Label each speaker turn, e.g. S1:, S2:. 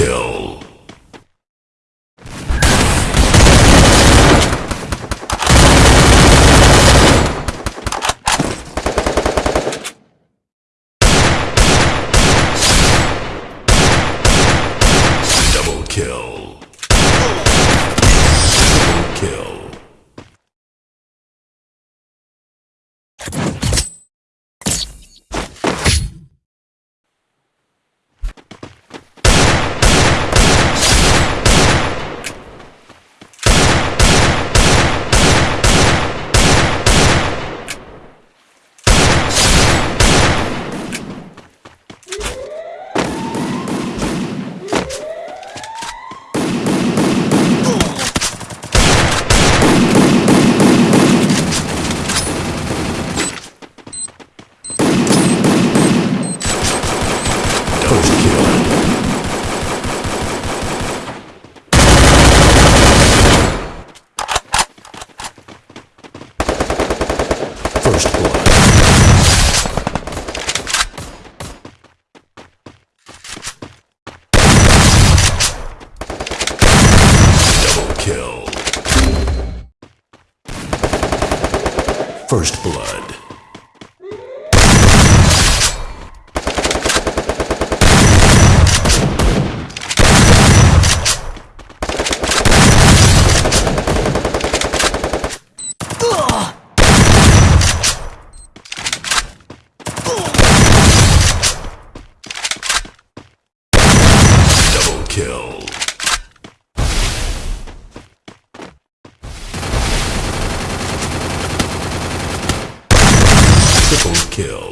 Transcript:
S1: kill. Double kill. Triple kill. First kill. First blood. Double kill. First blood. Double kill. Kill.